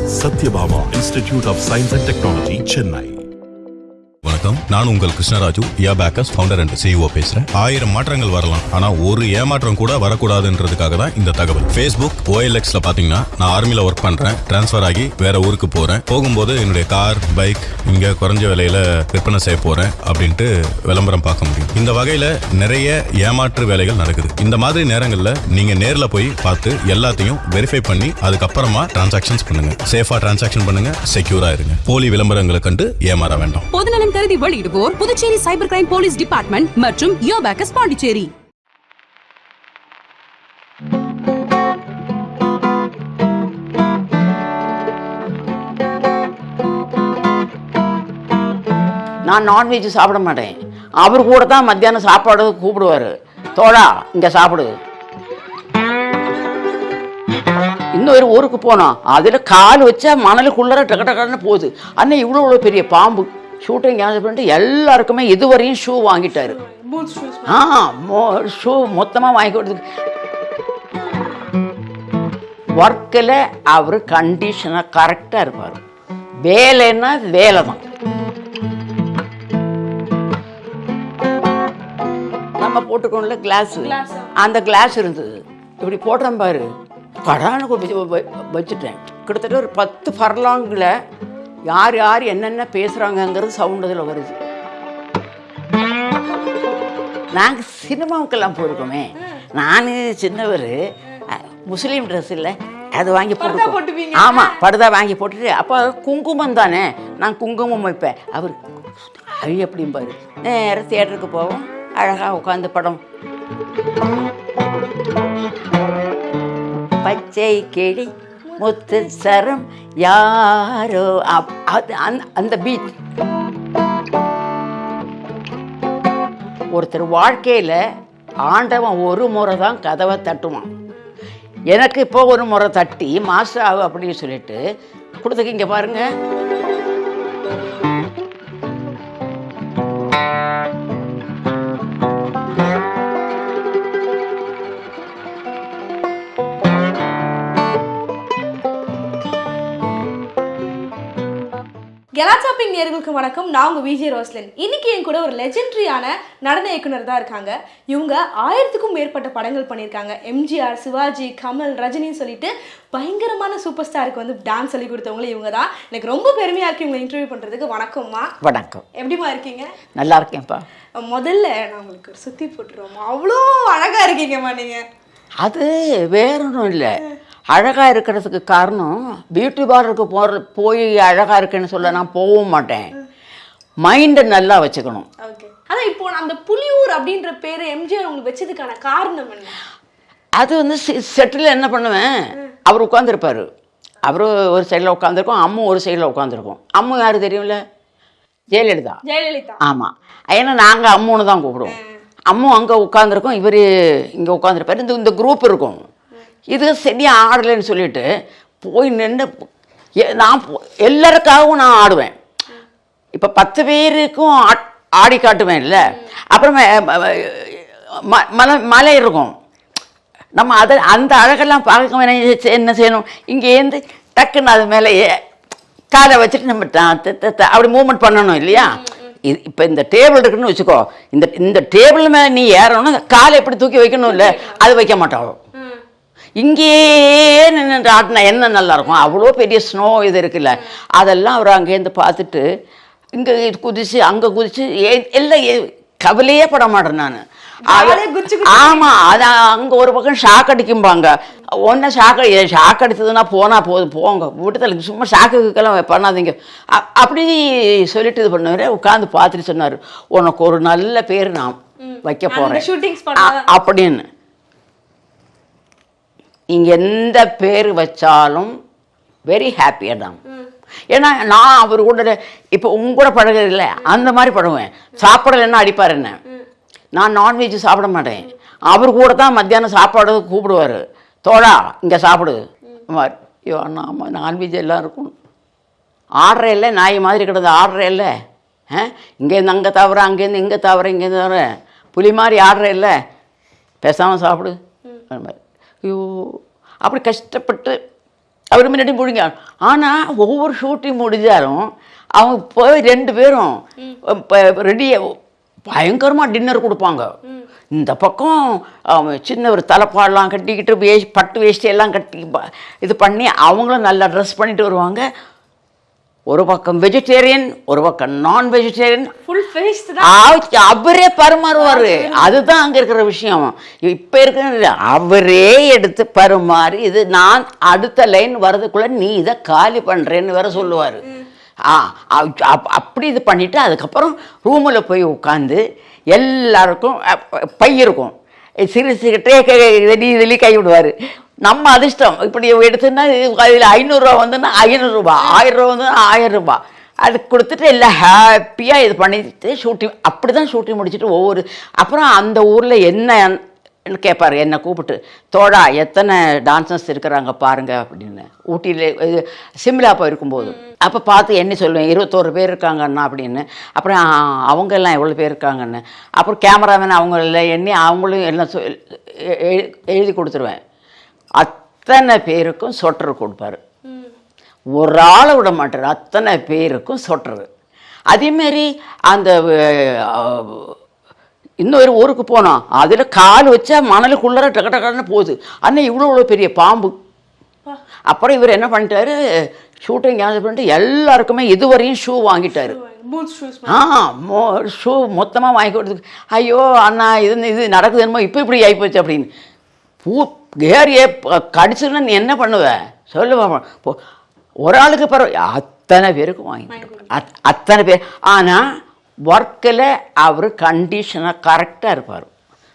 Satyabama Institute of Science and Technology, Chennai. நான் உங்கள் கிருஷ்ணராஜு யா bakers founder and CEO பேசுறேன். ஆயிரம் மாற்றங்கள் வரலாம். ஆனா ஒரு ஏமாற்றம் கூட வரக்கூடாதுன்றதுக்காக தான் இந்த தகவல். ஃபேஸ்புக் ஓஎல்எக்ஸ்ல பாத்தீங்கன்னா நான் ஆர்மியில ஒர்க் பண்றேன். டிரான்ஸ்ஃபர் ஆகி வேற ஊருக்கு போறேன். போகும்போது என்னுடைய கார் பைக் இங்க குறைஞ்ச விலையில விற்பனை செய்ய போறேன் அப்படின்ட்டு விளம்பரம் பார்க்க முடியும். இந்த வகையில நிறைய ஏமாற்று வேலைகள் நடக்குது. இந்த மாதிரி நேரங்கள்ல நீங்க நேர்ல போய் பார்த்து எல்லாத்தையும் வெரிஃபை பண்ணி அதுக்கப்புறமா டிரான்சாக்ஷன்ஸ் பண்ணுங்க. சேஃபா டிரான்சாக்ஷன் பண்ணுங்க. செக்யூரா இருங்க. போலி விளம்பரங்களை கண்டு ஏமாற வேண்டாம். பொதுநலன் கருதி வெளியிடுவோர் Puducherry cyber crime police department மற்றும் யோபேக்கஸ் பாண்டிச்சேரி. நான் நான்வெஜ் சாப்பிட மாட்டேன். அவர் கூட தான் மத்தியானம் சாப்பாடு கூப்பிடுவாரு. தோழா இங்கே சாப்பிடு. இன்னொரு ஊருக்கு போனோம் அதில் கால் வச்சா மணலுக்குள்ளர டக்கு டக்குன்னு போகுது. அண்ணன் இவ்வளோ இவ்வளோ பெரிய பாம்பு. ஷூட்டிங் கேன்சல் பண்ணிட்டு எல்லாருக்குமே இதுவரையும் ஷூ வாங்கிட்டாரு. ஆ ஷூ மொத்தமாக வாங்கி கொடுத்து. ஒர்க்கில் அவர் கண்டிஷனாக கரெக்டாக இருப்பார். வேலைன்னா வேலை தான் நம்ம போட்டுக்கோம்ல கிளாஸ் அந்த கிளாஸ் இருந்தது. இப்படி போட்டேன் பாரு. வ- வச்சுட்டேன். கிட்டத்தட்ட ஒரு பத்து ஃபர்லாங்கில் யார் யார் என்னென்ன பேசுகிறாங்கங்கிறது சவுண்ட் அதில் வருது. நாங்கள் சினிமாவுக்கெல்லாம் போயிருக்கோமே. நான் சின்னவர் முஸ்லீம் ட்ரெஸ் இல்லை அது வாங்கி போட்டு ஆமாம் படுதா வாங்கி போட்டுட்டு அப்போ குங்குமம் தானே? நான் குங்குமம் வைப்பேன். அவர் அது எப்படிம்பாரு? நேராக தியேட்டருக்கு போவோம். அழகாக உட்காந்து படம். பச்சை கிளி. முத்து சரம் யாரோ? அப்- அது அந்த- அந்த பீட் ஒருத்தர் வாழ்க்கையில் ஆண்டவன் ஒரு முறை தான் கதவை தட்டுவான். எனக்கு இப்போ ஒரு முறை தட்டி மாஸ்டர் ஆகு அப்படின்னு சொல்லிட்டு கொடுத்துக்கு இங்கே பாருங்க கெலாச்சாப்பிங் நேர்களுக்கு வணக்கம். நான் உங்க விஜய் ரோஸ்லின் இன்னைக்கு என் கூட ஒரு லெஜெண்டரியான நடன இயக்குனர் தான் இருக்காங்க. இவங்க ஆயிரத்துக்கும் மேற்பட்ட படங்கள் பண்ணியிருக்காங்க. எம்ஜிஆர் சிவாஜி கமல் ரஜினின்னு சொல்லிட்டு பயங்கரமான சூப்பர் ஸ்டாருக்கு வந்து டான்ஸ் சொல்லி கொடுத்தவங்களும் இவங்க தான் எனக்கு ரொம்ப பெருமையா இருக்கு இவங்க இன்டர்வியூ பண்றதுக்கு. வணக்கம்மா. வணக்கம். எப்படிமா இருக்கீங்க? நல்லா இருக்கேன்ப்பா. முதல்ல நான் உங்களுக்கு ஒரு சுத்தி போட்டுருவோம்மா. அவ்வளோ அழகா இருக்கீங்கம்மா நீங்க. அது வேற ஒன்றும் இல்லை அழகாக இருக்கிறதுக்கு காரணம் பியூட்டி பார்லருக்கு போகிற போய் அழகாக இருக்கேன்னு சொல்ல நான் போகவும் மாட்டேன். மைண்டை நல்லா வச்சுக்கணும். அதான் இப்போ அந்த புலியூர் அப்படின்ற பேரு எம்ஜிஆர் உங்களுக்கு வச்சதுக்கான காரணம் என்ன? அது வந்து செட்டில் என்ன பண்ணுவேன்? அவர் உட்காந்துருப்பார் அவர் ஒரு சைடில் உட்காந்துருக்கோம் அம்மு ஒரு சைடில் உட்காந்துருக்கோம் அம்மு யார் தெரியும்ல? ஜெயலலிதா. ஜெயலலிதா. ஆமாம் ஏன்னா நாங்கள் அம்முன்னு தான் கூப்பிடுவோம். அம்மு அங்கே உட்காந்துருக்கோம் இவர் இங்கே உட்காந்துருப்பாரு இந்த இந்த குரூப் இருக்கும். இது சரியாக ஆடலைன்னு சொல்லிட்டு போய் நின்று நான் போ- எல்லாருக்காகவும் நான் ஆடுவேன். இப்போ பத்து பேருக்கும் ஆட்- ஆடி காட்டுவேன் இல்லை அப்புறமே ம- மலை மலை இருக்கும். நம்ம அதை அந்த அழகெல்லாம் பார்க்க என்ன செய்யணும்? இங்கேருந்து டக்குன்னு அது மேலே காலை வச்சுட்டு நம்ம அப்படி மூவ்மெண்ட் பண்ணணும் இல்லையா? இது இப்போ இந்த டேபிள் இருக்குன்னு வச்சுக்கோ. இந்த இந்த டேபிள் மேலே நீ ஏறணும் காலை எப்படி தூக்கி வைக்கணும் இல்லை அது வைக்க மாட்டாளோ இங்கேயே நின்று ஆட்டினா என்ன நல்லா இருக்கும் அவ்வளோ பெரிய ஸ்னோ இது இருக்குல்ல. அதெல்லாம் அவர் அங்கேருந்து பார்த்துட்டு இங்கே குதிச்சு அங்கே குதிச்சு எல்லாம் கவலையே பட மாட்டேன் நான். ஆமாம் அது அங்கே ஒரு பக்கம் ஷாக் அடிக்கும்பாங்க. ஒன்று ஷாக் ஷாக் அடிச்சதுன்னா போனால் போதும் போங்க. வீட்டுல சும்மா ஷாக்குக்கெல்லாம் பண்ணாதீங்க. அப்படி சொல்லிட்டு இது பண்ணுவார். உட்காந்து பார்த்துட்டு சொன்னார் உனக்கு ஒரு நல்ல பேர் நான் வைக்க போகிறேன் அப்படின்னு. இங்க எந்த பேர் வச்சாலும் வெரி ஹாப்பியாக தான் ஏன்னா நான் அவர் கூட இப்போ உங்க கூட பழகுறதில்ல அந்த மாதிரி பழகுவேன். சாப்பிடலைன்னா அடிப்பார் என்ன? நான் நான்வெஜ் சாப்பிட மாட்டேன். அவர் கூட தான் மத்தியானம் சாப்பாடு கூப்பிடுவார். தோழா இங்கே சாப்பிடு. ஐயோ அண்ணா ஆமாம் நான்வெஜ் எல்லாம் இருக்கும். ஆடுற இல்லை நாய் மாதிரி கிடந்து ஆடுற இல்லை. ஆ? இங்கேருந்து அங்கே தவிர அங்கேருந்து இங்கே தவிர இங்கேருந்து தவிர புலி மாதிரி ஆடுற இல்லை. பேசாமல் சாப்பிடு. அந்த மாதிரி. ஐயோ அப்படி கஷ்டப்பட்டு அவர் முன்னாடி முடிங்க ஆனால் ஒவ்வொரு ஷூட்டிங் முடிஞ்சாலும் அவங்க போய் ரெண்டு பேரும் ரெடி பயங்கரமாக டின்னர் கொடுப்பாங்க. இந்த பக்கம் சின்ன ஒரு தலைப்பாடெல்லாம் கட்டிக்கிட்டு வேஷ் பட்டு வேஷ்டி எல்லாம் கட்டி இது பண்ணி அவங்களும் நல்லா ட்ரெஸ் பண்ணிட்டு வருவாங்க. ஒரு பக்கம் வெஜிடேரியன் ஒரு பக்கம் நான் வெஜிடேரியன் ஃபுல் ஃபேஸ் தான் அவரே பரிமாறுவாரு அதுதான் அங்க இருக்கிற விஷயம் இப்ப இருக்கிற அவரே எடுத்து பரிமாறி இது நான் அடுத்த லைன் வர்றதுக்குள்ள நீ இதை காலி பண்றேன்னு வேற சொல்லுவாரு ஆ அப்- அப்- அப்படி இது பண்ணிட்டு அதுக்கப்புறம் ரூமில் போய் உட்காந்து எல்லாருக்கும் அ- பை இருக்கும் சிரிச்சுக்கிட்டே இதிலி இதிலி கை விடுவார் நம்ம அதிர்ஷ்டம். இப்படி எடுத்துன்னா இதில் ஐநூறுரூவா வந்துன்னா ஐநூறுரூபா ஆயிரம் ரூபா வந்து ஆயிரம் ரூபாய் அது கொடுத்துட்டு எல்லாம் ஹாப்பியாக இது பண்ணிட்டு ஷூட்டிங் அப்படி தான் ஷூட்டிங் முடிச்சுட்டு ஒவ்வொரு அப்புறம் அந்த ஊரில் என்ன கேட்பாரு என்னை கூப்பிட்டு தோடா எத்தனை டான்சர்ஸ் இருக்கிறாங்க பாருங்க அப்படின்னு. ஊட்டியில் இது சிம்லா போயிருக்கும்போது. அப்போ பார்த்து என்ன சொல்லுவேன் இருபத்தோரு பேர் இருக்காங்கண்ணா அப்படின்னு. அப்புறம் அவங்க எல்லாம் எவ்வளோ பேர் இருக்காங்கன்னு. அப்புறம் கேமராமேன் அவங்க எல்லாம் எண்ணி அவங்களும் எல்லாம் எழுதி கொடுத்துருவேன். அத்தனை பேருக்கும் சொட்டர் கொடுப்பாரு. ஒரு ஆளை விட மாட்டார். அத்தனை பேருக்கும் சொட்டுறது அதேமாரி அந்த இன்னொரு ஊருக்கு போனோம் அதில் கால் வச்சா மணலுக்குள்ளே டக டகன்னு போகுது. அண்ணன் இவ்வளோ இவ்வளோ பெரிய பாம்பு. அப்புறம் இவர் என்ன பண்ணிட்டாரு? ஷூட்டிங் கேன்சல் பண்ணிட்டு எல்லாருக்குமே இதுவரையும் ஷூ வாங்கிட்டாரு. ஆ மோ ஷூ மொத்தமாக வாங்கி கொடுத்து ஐயோ அண்ணா இது இது நடக்குது என்னமோ இப்போ இப்படி ஆகிப்போச்சு அப்படின்னு. பூ ஏறியே கடிச்சுன்னா நீ என்ன பண்ணுவ? சொல்லு பாப்போம். ஒரு ஆளுக்கு பரவ அத்தனை பேருக்கும் வாங்கி அத் அத்தனை பேர். ஆனால் ஒர்க்கில் அவர் கண்டிஷனாக கரெக்டாக இருப்பார்.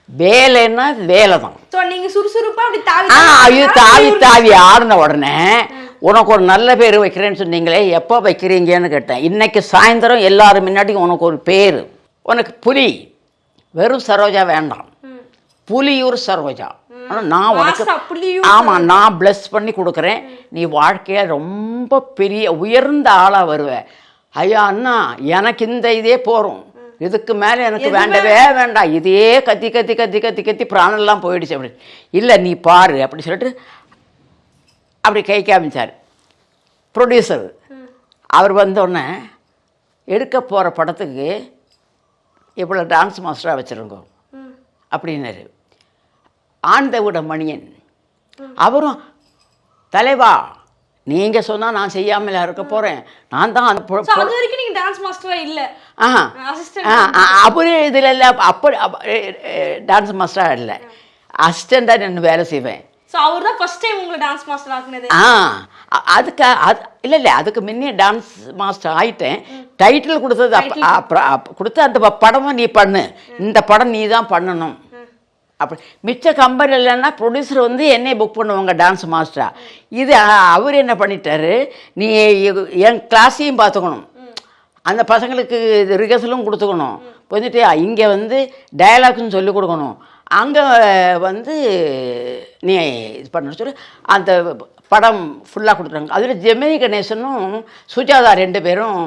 வேலைன்னா வேலை தான் ஸோ நீங்க சுறுசுறுப்பா அப்படி தாவி ஆ தாவி ஐயோ தாவி தாவி ஆடின உடனே உனக்கு ஒரு நல்ல பேர் வைக்கிறேன்னு சொன்னீங்களே எப்போ வைக்கிறீங்கன்னு கேட்டேன். இன்னைக்கு சாயந்தரம் எல்லாரும் முன்னாடி உனக்கு ஒரு பேர். உனக்கு புலி. வெறும் சரோஜா வேண்டாம். புலியூர் சரோஜா. ஆனால் நான் உனக்கு ஆமாம் நான் ப்ளஸ் பண்ணி கொடுக்குறேன். நீ வாழ்க்கைய ரொம்ப பெரிய உயர்ந்த ஆளாக வருவ. ஐயா அண்ணா எனக்கு இந்த இதே போகிறோம் இதுக்கு மேலே எனக்கு வேண்டவே வேண்டாம். இதே கத்தி கத்தி கத்தி கத்தி கத்தி பிராணெல்லாம் போயிடுச்சு அப்படி. இல்லை நீ பாரு அப்படி சொல்லிட்டு அப்படி கை காமிச்சார். ப்ரொடியூசர் அவர் வந்தோடனே எடுக்க போகிற படத்துக்கு இவ்வளோ டான்ஸ் மாஸ்டராக வச்சுருங்க. அப்படின்னாரு. ஆண்டவிட மணியன். அவரும் தலைவா நீங்கள் சொன்னால் நான் செய்யாமல் இருக்க போகிறேன் நான் தான் அந்த வரைக்கும் நீங்க டான்ஸ் மாஸ்டரா இல்ல? ஆ, அவரு இதில் இல்லை. அப்படி டான்ஸ் மாஸ்டராக இல்லை. அசிஸ்டண்ட்டாக நின்று வேலை செய்வேன். ஸோ அவர் தான் ஃபர்ஸ்ட் டைம் உங்களை டான்ஸ் மாஸ்டர் ஆக்குனது. ஆ அதுக்கு அது இல்லை இல்லை. அதுக்கு முன்னே டான்ஸ் மாஸ்டர் ஆயிட்டேன். டைட்டில் கொடுத்தது அப்ப- அப்புறம் அப்ப- கொடுத்து அந்த படமும் நீ பண்ணு. இந்த படம் நீ தான் பண்ணணும். அப்படி. மிச்ச கம்பெனி இல்லைன்னா ப்ரொடியூசர் வந்து என்னை புக் பண்ணுவாங்க டான்ஸ் மாஸ்டராக இது அவர் என்ன பண்ணிட்டாரு? நீ என் கிளாஸையும் பார்த்துக்கணும். அந்த பசங்களுக்கு இது ரிகர்சலும் கொடுத்துக்கணும். வந்துட்டு இங்கே வந்து டயலாக்ஸ்னு சொல்லிக் கொடுக்கணும். அங்கே வந்து நீ இது பண்ண சொல்லி. அந்த படம் ஃபுல்லாக கொடுத்துருவாங்க அதில் ஜெமினி கணேசனும் சுஜாதா ரெண்டு பேரும்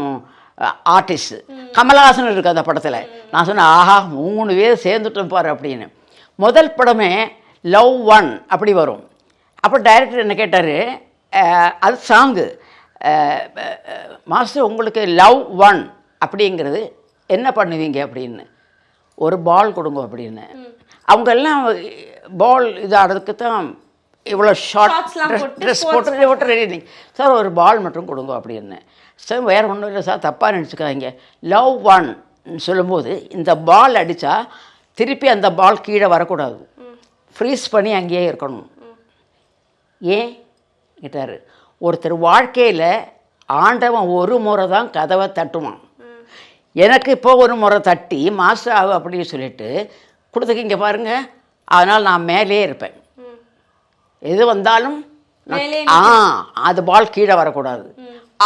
ஆர்டிஸ்ட் கமலஹாசன் இருக்குது அந்த படத்தில். நான் சொன்னேன் ஆஹா மூணு பேர் சேர்ந்துட்டோம் பாரு அப்படின்னு. முதல் படமே லவ் ஒன் அப்படி வரும். அப்போ டைரக்டர் என்ன கேட்டார்? அது சாங்கு மாஸ்டர் உங்களுக்கு லவ் ஒன் அப்படிங்கிறது என்ன பண்ணுவீங்க அப்படின்னு. ஒரு பால் கொடுங்க அப்படின்னு. அவங்க எல்லாம் பால் இது ஆடுறதுக்கு தான் இவ்வளோ ஷார்ட் ட்ரெஸ் போட்டு போட்டு ரெடி சார் ஒரு பால் மட்டும் கொடுங்க அப்படின்னு. சார் வேறு ஒன்றும் இல்லை சார் தப்பாக நினச்சிக்காதீங்க. லவ் ஒன் சொல்லும்போது இந்த பால் அடித்தா திருப்பி அந்த பால் கீழே வரக்கூடாது. ஃப்ரீஸ் பண்ணி அங்கேயே இருக்கணும். ஏன்? கேட்டார். ஒருத்தர் வாழ்க்கையில் ஆண்டவன் ஒரு முறை தான் கதவை தட்டுவான். எனக்கு இப்போ ஒரு முறை தட்டி மாஸ்டர் ஆகு அப்படின்னு சொல்லிட்டு கொடுத்துக்கிங்க பாருங்க. அதனால் நான் மேலே இருப்பேன். எது வந்தாலும் ஆ அது பால் கீழே வரக்கூடாது.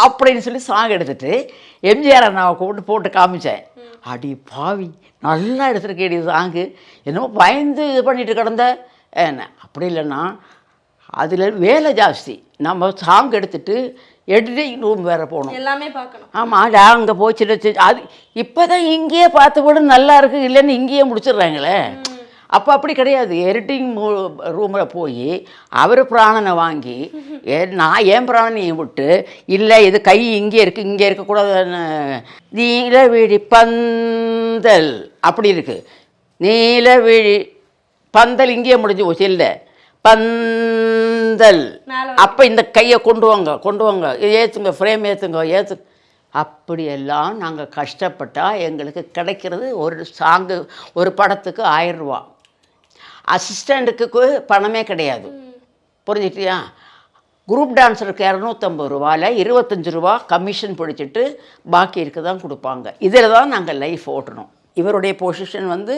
அப்படின்னு சொல்லி சாங் எடுத்துட்டு எம்ஜிஆர் அண்ணாவை கூப்பிட்டு போட்டு காமிச்சேன். அடி பாவி நல்லா எடுத்துருக்கேடி சாங்கு என்னமோ பயந்து இது பண்ணிட்டு கிடந்த. என்ன அப்படி இல்லைன்னா அதில் வேலை ஜாஸ்தி. நம்ம சாங் எடுத்துட்டு எடிட்டிங் ரூம் வேறு போகணும். எல்லாமே பார்க்கணும். ஆமாம் அங்கே போச்சுட்டு அது இப்போ தான் இங்கேயே பார்த்து விட நல்லா இருக்கு இல்லைன்னு இங்கேயே முடிச்சிடுறாங்களே. அப்போ அப்படி கிடையாது. எடிட்டிங் ரூமில் போய் அவர் பிராணனை வாங்கி நான் ஏன் பிராணனையும் விட்டு இல்லை இது கை இங்கே இருக்குது இங்கே இருக்கக்கூடாதுன்னு நீலவிழி பந்தல் அப்படி இருக்குது நீலவிழி பந்தல் இங்கேயே முடிஞ்சு போச்சு இல்லை. பந்தல். அப்போ இந்த கையை கொண்டு வாங்க கொண்டு வாங்க. ஏற்றுங்க ஃப்ரேம் ஏற்றுங்க ஏற்று அப்படியெல்லாம் நாங்கள் கஷ்டப்பட்டால் எங்களுக்கு கிடைக்கிறது ஒரு சாங்கு ஒரு படத்துக்கு ஆயிரம் ரூபா. அசிஸ்டண்ட்டுக்கு பணமே கிடையாது. புரிஞ்சுட்டியா குரூப் டான்ஸருக்கு இரநூத்தம்பது ரூபாயில் இருபத்தஞ்சி ரூபா கமிஷன் பிடிச்சிட்டு பாக்கி இருக்க தான் கொடுப்பாங்க. இதில் தான் நாங்கள் லைஃப் ஓட்டணும். இவருடைய பொசிஷன் வந்து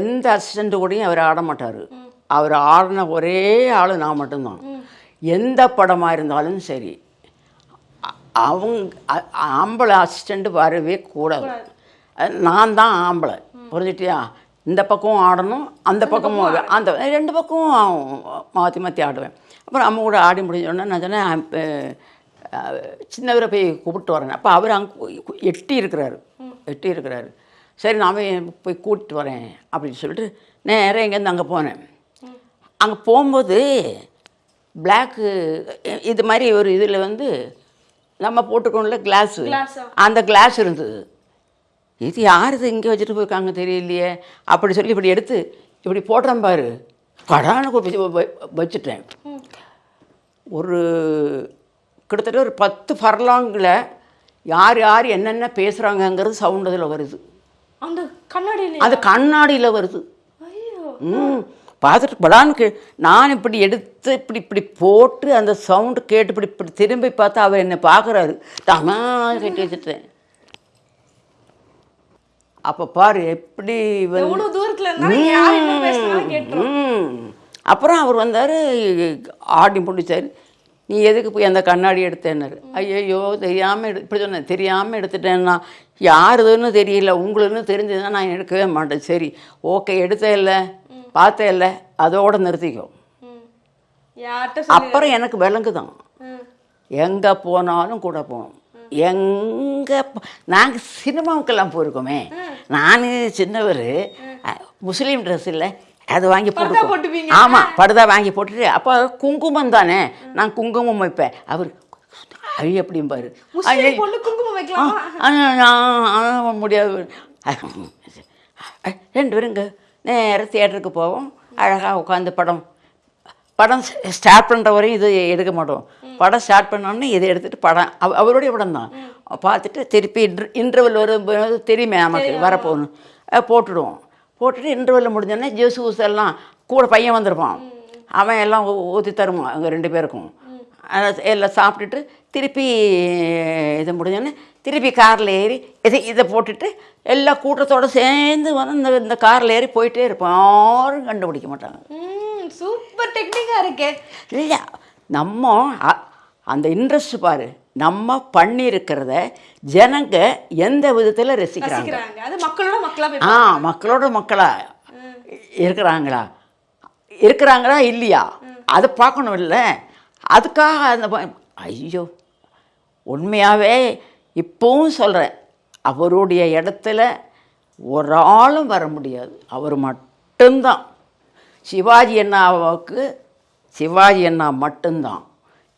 எந்த அசிஸ்டண்ட் கூடயும் அவர் ஆட மாட்டார். அவர் ஆடின ஒரே ஆள் நான் மட்டும்தான். எந்த படமாக இருந்தாலும் சரி அவங்க ஆம்பளை அசிஸ்டண்ட் வரவே கூடாது. நான் தான் ஆம்பளை. புரிஞ்சுட்டியா இந்த பக்கம் ஆடணும் அந்த பக்கமும் அந்த ரெண்டு பக்கமும் மாற்றி மாற்றி ஆடுவேன். அப்புறம் அம்மா கூட ஆடி முடிஞ்சோடனே நான் சொன்னேன் சின்னவரை போய் கூப்பிட்டு வரேன். அப்போ அவர் அங்கே எட்டி இருக்கிறாரு. எட்டி இருக்கிறாரு. சரி நான் போய் கூட்டிட்டு வரேன் அப்படின்னு சொல்லிட்டு நேராக இங்கேருந்து அங்கே போனேன். அங்கே போகும்போது பிளாக்கு இது மாதிரி ஒரு இதில் வந்து நம்ம போட்டுக்கோம்ல கிளாஸு. அந்த கிளாஸ் இருந்தது. இது யார் இது இங்கே வச்சுட்டு போயிருக்காங்க தெரியலையே. அப்படி சொல்லி இப்படி எடுத்து இப்படி போடுறேன் பாரு. கடான வச்சுட்டேன். ஒரு கிட்டத்தட்ட ஒரு பத்து ஃபர்லாங்கில் யார் யார் என்னென்ன பேசுகிறாங்கங்கிறது சவுண்ட் அதில் வருது. அந்த கண்ணாடியில அது கண்ணாடியில் வருது. ம். பார்த்துட்டு படான்னு கே நான் இப்படி எடுத்து இப்படி இப்படி போட்டு அந்த சவுண்டு கேட்டு இப்படி இப்படி திரும்பி பார்த்தா அவர் என்னை பார்க்குறாரு. தமா கட்டி வச்சுட்டேன். அப்போ பாரு எப்படி. அப்புறம் அவர் வந்தார் ஆடி முடிச்சார். நீ எதுக்கு போய் அந்த கண்ணாடி எடுத்தேன்னாரு. ஐயையோ தெரியாமல் எடு இப்படி சொன்னேன் தெரியாமல் எடுத்துட்டேன்னா. யாருதுன்னு தெரியல உங்களுன்னு தெரிஞ்சதுன்னா நான் எடுக்கவே மாட்டேன். சரி ஓகே எடுத்தே இல்லை பார்த்தே இல்லை அதோட நிறுத்திக்கோ. அப்புறம் எனக்கு விலங்கு தான் ம். எங்கே போனாலும் கூட போகணும். எங்கே நாங்கள் சினிமாவுக்கெல்லாம் போயிருக்கோமே. நான் சின்னவர். முஸ்லீம் ட்ரெஸ் இல்லை. அது வாங்கி போட்டு. ஆமாம் படுதா வாங்கி போட்டுட்டு அப்போ குங்குமம் தானே. நான் குங்குமம் வைப்பேன். அவர் ஆ, நான் முடியாது. ரெண்டு பேருங்க நேராக தியேட்டருக்கு போவோம். அழகாக உட்காந்து படம் படம் ஸ்டார்ட் பண்ணுற வரையும் இது எடுக்க மாட்டோம். படம் ஸ்டார்ட் பண்ணோன்னே இதை எடுத்துகிட்டு படம் அவ அவருடைய படம் தான். பார்த்துட்டு திருப்பி இன்ட்ரு இன்டர்வல் வரும்போது தெரியுமே நமக்கு வரப்போகணும் போட்டுடுவோம். போட்டுட்டு இன்டர்வல் முடிஞ்சோடனே ஜூஸ் ஊஸ் எல்லாம் கூட பையன் வந்திருப்பான். அவன் எல்லாம் ஊற்றி தருவான் அங்கே ரெண்டு பேருக்கும். எல்லாம் சாப்பிட்டுட்டு திருப்பி இது முடிஞ்சோடனே திருப்பி காரில் ஏறி இதை இதை போட்டுட்டு எல்லா கூட்டத்தோடு சேர்ந்து வந்து இந்த இந்த காரில் ஏறி போயிட்டே இருப்போம். யாரும் கண்டுபிடிக்க மாட்டாங்க. சூப்பர் டெக்னிக்கா இருக்கே. இல்லை நம்ம அந்த இன்ட்ரெஸ்ட் பாரு. நம்ம பண்ணியிருக்கிறத ஜனங்க எந்த விதத்தில் ரசிக்கிறாங்க? ஆ மக்களோட மக்களா இருக்கிறாங்களா? இருக்கிறாங்களா இல்லையா? அதை பார்க்கணும் இல்லை. அதுக்காக அந்த ஐயோ உண்மையாகவே இப்போவும் சொல்கிறேன் அவருடைய இடத்துல ஒரு ஆளும் வர முடியாது. அவர் மட்டும்தான். சிவாஜி அண்ணாவுக்கு சிவாஜி அண்ணா மட்டும்தான்.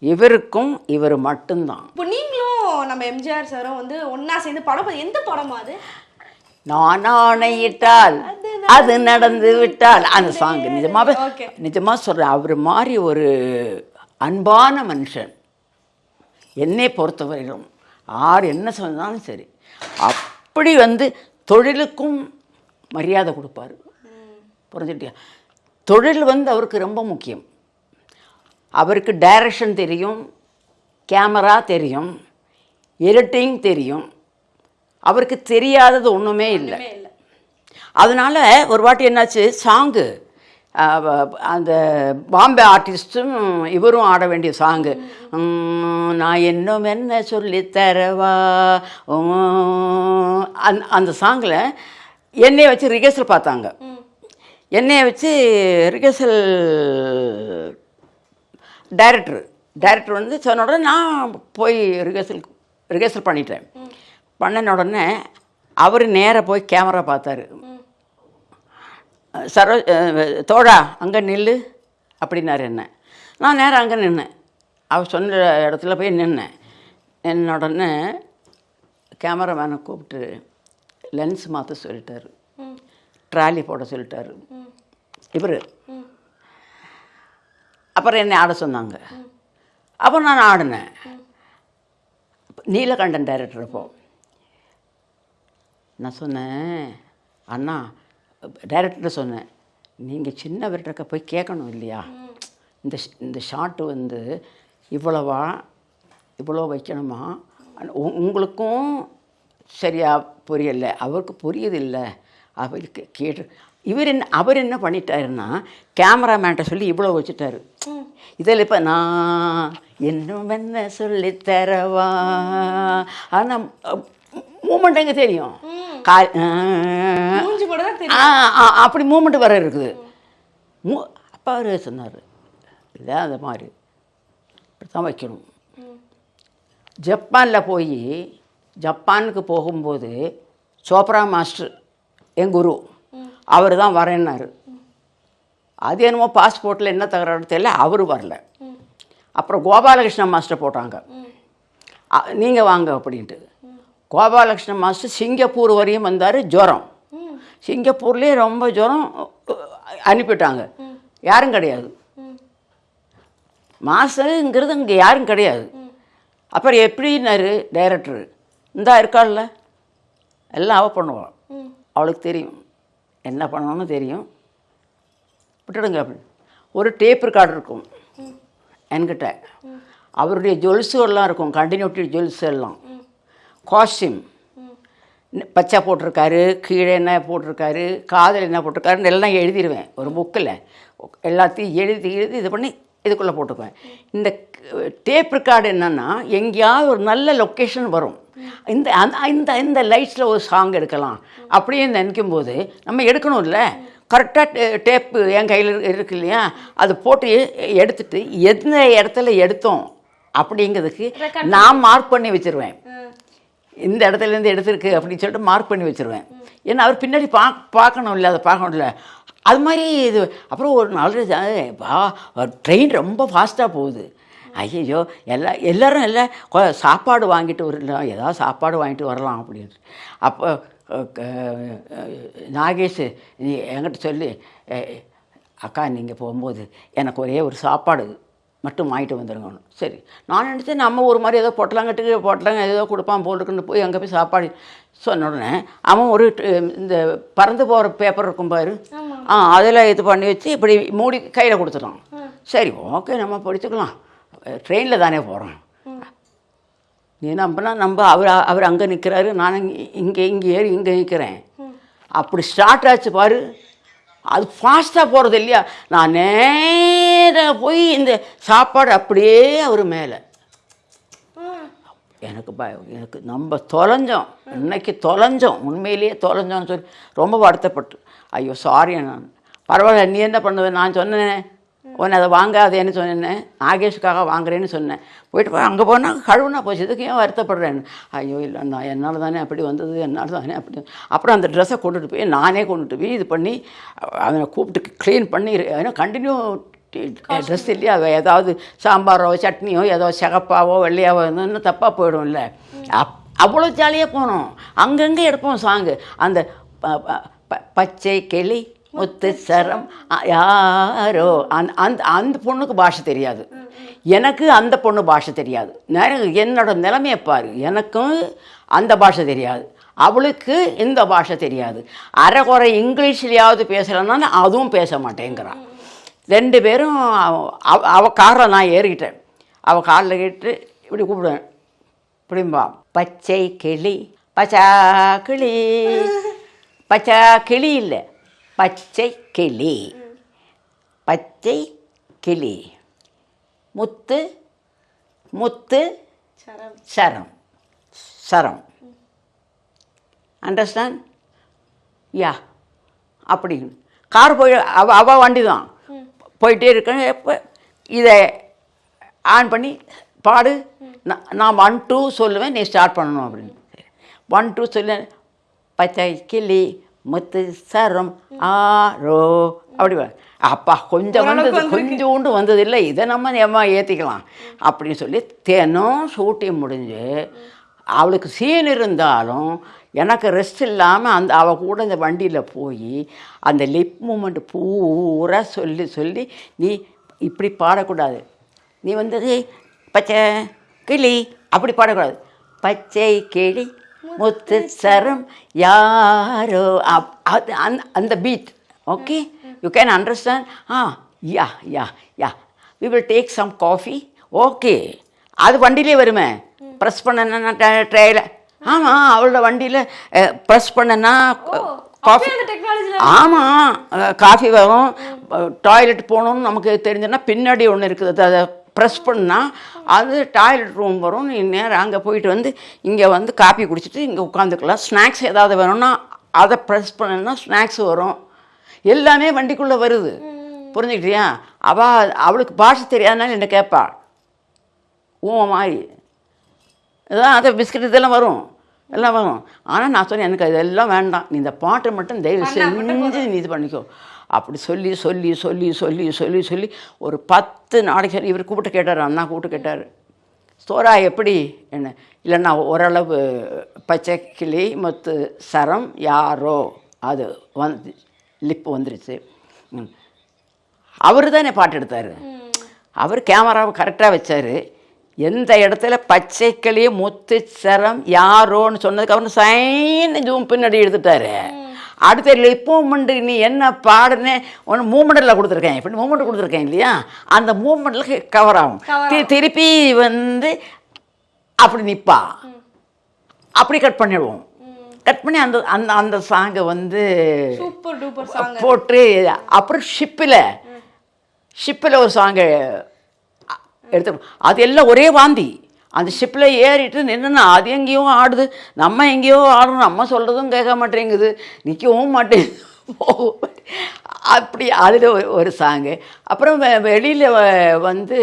இவருக்கும் இவர் மட்டும்தான். இப்போ நீங்களும் நம்ம எம்ஜிஆர் சாரும் வந்து ஒண்ணா சேர்ந்து படம் எந்த படமா அது? நான் ஆணையிட்டால் அது நடந்து விட்டால். அந்த சாங் நிஜமாவே Okay. நிஜமா சொல்கிறேன் அவர் மாதிரி ஒரு அன்பான மனுஷன். என்னை பொறுத்தவரையிலும் யார் என்ன சொன்னாலும் சரி. அப்படி வந்து தொழிலுக்கும் மரியாதை கொடுப்பாரு. புரிஞ்சுட்டியா தொழில் வந்து அவருக்கு ரொம்ப முக்கியம். அவருக்கு டைரக்ஷன் தெரியும் கேமரா தெரியும் எடிட்டிங் தெரியும். அவருக்கு தெரியாதது ஒன்றுமே இல்லை. அதனால ஒரு வாட்டி என்னாச்சு சாங்கு அந்த பாம்பே ஆர்டிஸ்ட்டும் இவரும் ஆட வேண்டிய சாங்கு நான் இன்னும் என்ன சொல்லித் தரவா? உம், அந்த சாங்கில் என்னைய வச்சு ரிஹர்சல் பார்த்தாங்க. என்னைய வச்சு ரிஹர்சல் டைரக்டர் டைரக்டர் வந்து சொன்ன உடனே நான் போய் ரிஹர்சல் ரிஹர்சல் பண்ணிட்டேன். பண்ணின உடனே அவர் நேராக போய் கேமரா பார்த்தாரு. சரோ தோழா அங்கே நில்லு அப்படின்னாரு என்ன. நான் நேரம் அங்கே நின்னேன். அவர் சொன்ன இடத்துல போய் நின்னேன். நின்ன உடனே கேமராமேனை கூப்பிட்டு லென்ஸ் மாற்ற சொல்லிட்டாரு. ட்ராலி போட சொல்லிட்டாரு. இவர் அப்புறம் என்னை ஆட சொன்னாங்க. அப்புறம் நான் ஆடினேன். நீலகண்டன் டைரக்டர் அப்போ. நான் சொன்னேன் அண்ணா டைரக்டர் சொன்னேன் நீங்கள் சின்னவர்கிட்ட போய் கேட்கணும் இல்லையா? இந்த இந்த ஷாட்டு வந்து இவ்வளவா இவ்வளோ வைக்கணுமா? உ- உங்களுக்கும் சரியாக புரியலை அவருக்கு புரியதில்லை அவருக்கு கேட்டு இவர் என்ன அவர் என்ன பண்ணிட்டாருன்னா கேமராமேன்ட்ட சொல்லி இவ்வளோ வச்சுட்டாரு. இதில் இப்போ நான் இன்னும் என்ன சொல்லித் தரவா? ஆனால் மூமெண்ட் எங்கே தெரியும்? கா அப்படி மூமெண்ட் வர இருக்குது. மூ அப்பா அவர் சொன்னார் இதான் அந்த மாதிரி. இப்படி தான் வைக்கணும். ஜப்பானில் போய் ஜப்பானுக்கு போகும்போது சோப்ரா மாஸ்டர் என் குரு அவர் தான் வரேன்னாரு. அது என்னமோ பாஸ்போர்ட்டில் என்ன தகராறு தெரியல அவர் வரல. அப்புறம் கோபாலகிருஷ்ணன் மாஸ்டர் போட்டாங்க. நீங்கள் வாங்க அப்படின்ட்டு. கோபாலகிருஷ்ணன் மாஸ்டர் சிங்கப்பூர் வரையும் வந்தார் ஜுரம். சிங்கப்பூர்லேயே ரொம்ப ஜுரம் அனுப்பிட்டாங்க. யாரும் கிடையாது. மாஸ்டருங்கிறது இங்கே யாரும் கிடையாது. அப்புறம் எப்படின்னாரு டைரக்டர் இந்தா இருக்காள்ல. எல்லாம் அவள் பண்ணுவாள் அவளுக்கு தெரியும். என்ன பண்ணணும்னு தெரியும். விட்டுடுங்க ஒரு டேப் ரெக்கார்டு இருக்கும். என்கிட்ட. அவருடைய ஜுவல்ஸுகள்லாம் இருக்கும். கண்டினியூட்டி ஜுவல்ஸ் எல்லாம். காஸ்டியூம். பச்சை போட்டிருக்காரு கீழே என்ன போட்டிருக்காரு காதில் என்ன போட்டிருக்காருன்னு எல்லாம் எழுதிடுவேன் ஒரு புக்கில் எல்லாத்தையும் எழுதி எழுதி இது பண்ணி இதுக்குள்ளே போட்டுக்குவேன். இந்த டேப் ரெக்கார்டு என்னென்னா எங்கேயாவது ஒரு நல்ல லொக்கேஷன் வரும். இந்த அந்த இந்த இந்த லைட்ஸில் ஒரு சாங் எடுக்கலாம். அப்படின்னு நினைக்கும் போது நம்ம எடுக்கணும்ல. கரெக்டாக டேப்பு என் கையில் இருக்கு இல்லையா? அது போட்டு எடுத்துட்டு எந்த இடத்துல எடுத்தோம் அப்படிங்கிறதுக்கு நான் மார்க் பண்ணி வச்சிருவேன். இந்த இடத்துலேருந்து எடுத்திருக்கு அப்படின்னு சொல்லிட்டு மார்க் பண்ணி வச்சிருவேன். ஏன்னா அவர் பின்னாடி பா பார்க்கணும் இல்லை அதை பார்க்கணும் இல்லை அது மாதிரி இது அப்புறம் ஒரு நாள் வா ட்ரெயின் ரொம்ப ஃபாஸ்ட்டாக போகுது. ஐயையோ எல்லா எல்லாரும் எல்லாம் சாப்பாடு வாங்கிட்டு வரலாம் ஏதாவது சாப்பாடு வாங்கிட்டு வரலாம் அப்படின்ட்டு அப்போ நாகேஷ் நீ என்கிட்ட சொல்லி "ஏய், அக்கா நீங்கள் போகும்போது எனக்கு ஒரே ஒரு சாப்பாடு மட்டும் வாங்கிட்டு வந்துடுங்க சரி நான் நினச்சேன் நம்ம ஒரு மாதிரி ஏதோ பொட்டலாங்கட்டுக்கு பொட்டலாங்க ஏதோ கொடுப்பான் போல் இருக்குன்னு போய் அங்கே போய் சாப்பாடு சொன்ன உடனே அவன் ஒரு இந்த பறந்து போகிற பேப்பர் இருக்கும் பாரு. ஆ அதில் இது பண்ணி வச்சு இப்படி மூடி கையில் கொடுத்துட்டான். சரி ஓகே நம்ம படிச்சுக்கலாம். ட்ரெயினில் தானே போகிறோம் நீ நம்பினா நம்ம அவர் அவர் அங்கே நிற்கிறாரு நான் இங்கே இங்கே ஏறி இங்கே நிற்கிறேன் அப்படி ஸ்டார்ட் ஆச்சு பாரு. அது ஃபாஸ்ட்டாக போகிறது இல்லையா? நான் நேராக போய் இந்த சாப்பாடு அப்படியே அவர் மேலே. எனக்கு பய எனக்கு நம்ம தொலைஞ்சோம். இன்னைக்கு தொலைஞ்சோம். உண்மையிலேயே தொலைஞ்சோம்னு சொல்லி ரொம்ப வருத்தப்பட்டு. ஐயோ சாரி நான் பரவாயில்ல நீ என்ன பண்ணுவேன் நான் சொன்னேன். உன்னை அதை வாங்காதேன்னு சொன்னேன். நாகேஷுக்காக வாங்குறேன்னு சொன்னேன். போயிட்டு போய் அங்கே போனால் கழுவுனா போச்சு. இதுக்கு ஏன் வருத்தப்படுறேன்னு? ஐயோ இல்லை நான் என்னால் தானே அப்படி வந்தது என்னால் தானே அப்படி அப்புறம் அந்த ட்ரெஸ்ஸை கொண்டுட்டு போய் நானே கொண்டுட்டு போய் இது பண்ணி அவனை கூப்பிட்டு க்ளீன் பண்ணி ஏன்னா கண்டினியூ ட்ரெஸ் இல்லையா? அது ஏதாவது சாம்பாரோ சட்னியோ ஏதோ சிகப்பாவோ வெள்ளையாவோ இருந்ததுன்னு தப்பாக போயிடும்ல. அப் அவ்வளோ ஜாலியாக போனோம். அங்கங்கே எடுப்போம் சாங்கு அந்த பச்சை கிளி முத்து சரம் யாரோ அந் அந்த அந்த பொண்ணுக்கு பாஷை தெரியாது. எனக்கு அந்த பொண்ணு பாஷை தெரியாது. நிறைய என்னோட நிலைமையை பாரு. எனக்கும் அந்த பாஷை தெரியாது. அவளுக்கு இந்த பாஷை தெரியாது. அரைக்குறை இங்கிலீஷ்லையாவது பேசலைன்னா அதுவும் பேச மாட்டேங்கிறான் ரெண்டு பேரும் அவ- அவ- அவ காரில் நான் ஏறிக்கிட்டேன் அவள் காரில் கேட்டு இப்படி கூப்பிடுவேன். இப்படிம்பா பச்சை கிளி பச்சா கிளி. பச்சா கிளி இல்லை. பச்சை கிளி. பச்சை கிளி. முத்து முத்து சரம். சரம். Understand yeah. அப்படி. கார் போய் அவ அவ வண்டி தான் போயிட்டே இருக்கேன். எப்போ? இதை ஆன் பண்ணி பாடு. நான் நான் ஒன் டூ சொல்லுவேன் நீ ஸ்டார்ட் பண்ணணும் அப்படின்னு. ஒன் டூ சொல்ல பச்சை கிளி முத்து சரம் ஆரோ. அப்படி அப்பா கொஞ்சம் வந்தது கொஞ்சோண்டு வந்தது இல்லை இதை நம்ம ஏமா ஏற்றிக்கலாம் அப்படின்னு சொல்லி தினம் ஷூட்டிங் முடிஞ்சு அவளுக்கு சீன் இருந்தாலும் எனக்கு ரெஸ்ட் இல்லாமல் அந்த அவள் கூட இந்த வண்டியில் போய் அந்த லிப் மூமெண்ட் பூரா சொல்லி சொல்லி நீ இப்படி பாடக்கூடாது. நீ வந்தது பச்சை கிளி அப்படி பாடக்கூடாது. பச்சை கிளி முத்து சரம் யாரோ? அப்- அது அந்த அந்த beat okay you can understand ah yeah yeah yeah. We will take some coffee okay அது வண்டியிலே வருமே? ப்ரெஸ் பண்ணனா ட்ரையில் ஆமாம் அவளோட வண்டியில் ப்ரெஸ் பண்ணனா காஃபி ஆமாம் காஃபி வரும்? டாய்லெட் போகணும்னு நமக்கு தெரிஞ்சுன்னா பின்னாடி ஒன்று இருக்குது. அதை ப்ரெஸ் பண்ணால் அது டாய்லெட் ரூம் வரும். நீ நேரம் அங்கே போயிட்டு வந்து இங்கே வந்து காஃபி குடிச்சிட்டு இங்கே உட்காந்துக்கலாம். ஸ்நாக்ஸ் ஏதாவது வேணும்னா அதை ப்ரெஸ் பண்ணனா ஸ்நாக்ஸ் வரும். எல்லாமே வண்டிக்குள்ளே வருது. புரிஞ்சுக்கிட்டியா? அவள் அவளுக்கு பாஷை தெரியாதனால என்ன கேட்பா ஊ மாதிரி. இதான் அது பிஸ்கட் இதெல்லாம் வரும். எல்லாம் வரும். ஆனால் நான் சொன்னேன் எனக்கு இதெல்லாம் வேண்டாம். நீ இந்த பாட்டை மட்டும் தயவு செஞ்சு நீ இது பண்ணிக்கோ. அப்படி சொல்லி சொல்லி சொல்லி சொல்லி சொல்லி சொல்லி ஒரு பத்து நாளைக்கு இவர் கூப்பிட்டு கேட்டார் அண்ணா கூப்பிட்டு கேட்டார். ஸ்தோரா எப்படி? என்ன? இல்லைன்னா ஓரளவு பச்சை கிளி மொத்து சரம் யாரோ? அது வந்து லிப்பு வந்துருச்சு. அவர் தானே பாட்டு எடுத்தார். அவர் கேமராவை கரெக்டாக வச்சார். எந்த இடத்துல பச்சைக்கிளியே முத்து சரம் யாரோன்னு சொன்னதுக்கு அவர் சைன் ஜூம் பின்னாடி எடுத்துட்டாரு. அடுத்த லிப் மூமெண்ட் நீ என்ன பாடுனே ஒன்று மூமெண்ட்டில் கொடுத்துருக்கேன். இப்படி மூமெண்ட் கொடுத்துருக்கேன் இல்லையா? அந்த மூமெண்ட்டில் கவர் ஆகும். திருப்பி வந்து அப்படி நிற்பா அப்படி கட் பண்ணிடுவோம். கட் பண்ணி அந்த அந்த அந்த சாங்கை வந்து போட்டு அப்புறம் ஷிப்பில் ஷிப்பில் ஒரு சாங்கு எடுத்து அது எல்லாம் ஒரே வாந்தி. அந்த ஷிப்பில் ஏறிட்டு நின்றுனா அது எங்கேயோ ஆடுது. நம்ம எங்கேயோ ஆடுறோம். நம்ம சொல்கிறதும் கேட்க மாட்டேங்குது. நிற்கவும் மாட்டேங்குது. அப்படி அதில் ஒரு சாங்கு அப்புறம் வெளியில் வந்து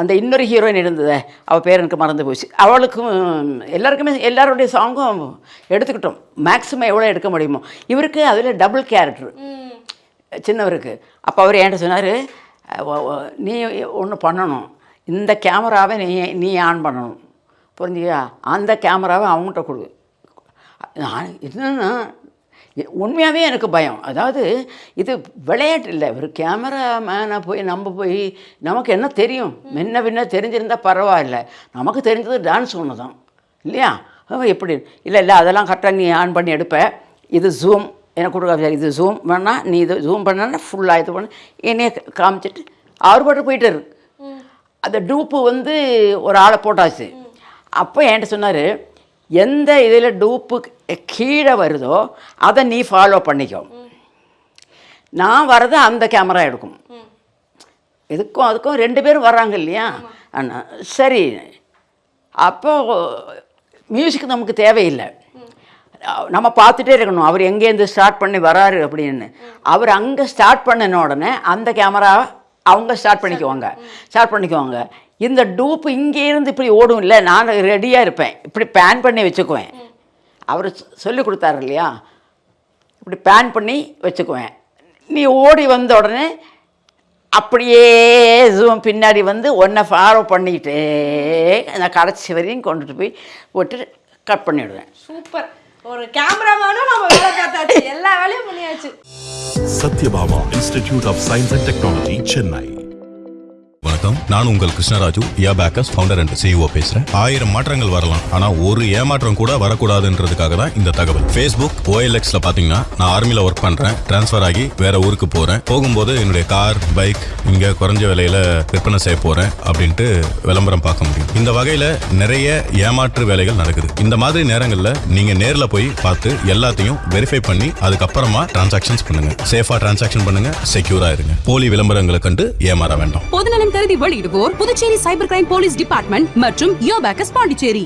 அந்த இன்னொரு ஹீரோயின் இருந்ததே. அவள் பேர் எனக்கு மறந்து போச்சு. அவளுக்கும் எல்லாருக்குமே எல்லாருடைய சாங்கும் எடுத்துக்கிட்டோம். மேக்ஸிமம் எவ்வளோ எடுக்க முடியுமோ. இவருக்கு அதில் டபுள் கேரக்டர் சின்னவருக்கு. அப்போ அவர் என்கிட்ட சொன்னார் நீ ஒன்று பண்ணணும். இந்த கேமராவை நீ நீ ஆன் பண்ணணும். புரிஞ்சுக்கியா அந்த கேமராவை அவங்ககிட்ட கொடு. நான் என்னன்னா உண்மையாகவே எனக்கு பயம். அதாவது இது விளையாட்டு இல்லை. ஒரு கேமராமேனை போய் நம்ம போய் நமக்கு என்ன தெரியும்? முன்ன பின்ன தெரிஞ்சிருந்தால் பரவாயில்ல. நமக்கு தெரிஞ்சது டான்ஸ் ஒன்று தான் இல்லையா எப்படி? இல்லை இல்லை அதெல்லாம் கரெக்டாக நீ ஆன் பண்ணி எடுப்ப. இது ஜூம் எனக்கு கொடுக்க இது ஜூம் வேணால் நீ இது ஜூம் பண்ணனா ஃபுல்லாக இது பண்ண. என்னைய காமிச்சிட்டு அவர் பாட்டு போயிட்டாரு அந்த டூப்பு வந்து ஒரு ஆளை போட்டாச்சு. அப்போ என்கிட்ட சொன்னார் எந்த இதில் டூப்பு கீழே வருதோ அதை நீ ஃபாலோ பண்ணிக்கோ. நான் வர்றது அந்த கேமரா எடுக்கும். இதுக்கும் அதுக்கும் ரெண்டு பேரும் வர்றாங்க இல்லையா? அண்ணா சரி. அப்போ மியூசிக் நமக்கு தேவையில்லை. நம்ம பார்த்துட்டே இருக்கணும். அவர் எங்கேருந்து ஸ்டார்ட் பண்ணி வராரு அப்படின்னு. அவர் அங்கே ஸ்டார்ட் பண்ணின உடனே அந்த கேமரா அவங்க ஸ்டார்ட் பண்ணிக்குவாங்க. ஸ்டார்ட் பண்ணிக்குவாங்க. இந்த டூப் இங்கே இருந்து இப்படி ஓடும் இல்லை நான் ரெடியாக இருப்பேன். இப்படி பேன் பண்ணி வச்சுக்குவேன். அவர் சொல்லி கொடுத்தாரு இல்லையா? இப்படி பேன் பண்ணி வச்சுக்குவேன். நீ ஓடி வந்த உடனே அப்படியே ஜூம் பின்னாடி வந்து ஒன்றை ஃபாலோ பண்ணிக்கிட்டே நான் கடைசி வரையும் கொண்டுட்டு போய் போட்டு கட் பண்ணிவிடுவேன் சூப்பர். ஒரு கேமராமேனும் நம்ம வேலை பார்த்தாச்சு எல்லா வேலையும் பண்ணியாச்சு Sathyabama institute of science and technology Chennai வணக்கம். நான் உங்கள் கிருஷ்ணராஜு யா பேக்கர்ஸ் ஃபவுண்டர் அண்ட் சிஇஓ பேசுறேன். ஆயிரம் மாற்றங்கள் வரலாம். ஆனா ஒரு ஏமாற்றம் கூட வரக்கூடாதுன்றதுக்காக தான் இந்த தகவல். ஃபேஸ்புக் ஓஎல்எக்ஸ்ல பாத்தீங்கன்னா நான் ஆர்மியில ஒர்க் பண்றேன். ட்ரான்ஸ்ஃபர் ஆகி வேற ஊருக்கு போறேன். போகும்போது என்னுடைய கார் பைக் இங்க குறைஞ்ச விலையில விற்பனை செய்ய போறேன் அப்படின்ட்டு விளம்பரம் பார்க்க முடியும். இந்த வகையில நிறைய ஏமாற்று வேலைகள் நடக்குது. இந்த மாதிரி நேரங்கள்ல நீங்க நேர்ல போய் பார்த்து எல்லாத்தையும் வெரிஃபை பண்ணி அதுக்கப்புறமா டிரான்சாக்ஷன்ஸ் பண்ணுங்க. சேஃபா டிரான்சாக்ஷன் பண்ணுங்க. செக்யூரா இருங்க. போலி விளம்பரங்களை கண்டு ஏமாற வேண்டாம். பொதுநலன் கருதி வெளியிடுவோர் Puducherry cyber crime police department மற்றும் யோபேக்கஸ் பாண்டிச்சேரி.